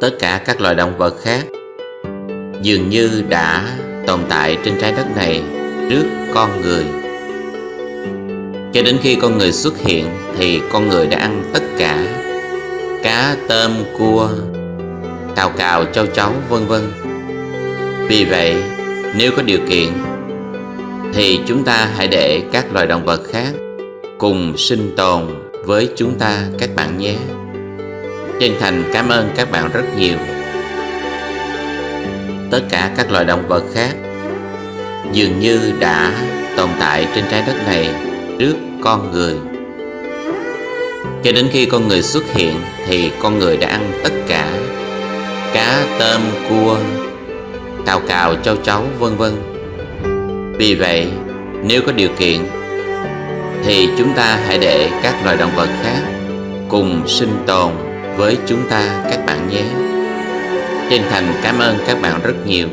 tất cả các loài động vật khác. Dường như đã tồn tại trên trái đất này trước con người. Cho đến khi con người xuất hiện thì con người đã ăn tất cả cá, tôm, cua, cào cào châu chấu vân vân. Vì vậy, nếu có điều kiện, thì chúng ta hãy để các loài động vật khác cùng sinh tồn với chúng ta các bạn nhé chân thành cảm ơn các bạn rất nhiều. Tất cả các loài động vật khác dường như đã tồn tại trên trái đất này trước con người. Cho đến khi con người xuất hiện thì con người đã ăn tất cả cá, tôm, cua cào cào, châu chấu, vân vân. Vì vậy, nếu có điều kiện, thì chúng ta hãy để các loài động vật khác cùng sinh tồn với chúng ta các bạn nhé. Chân thành cảm ơn các bạn rất nhiều.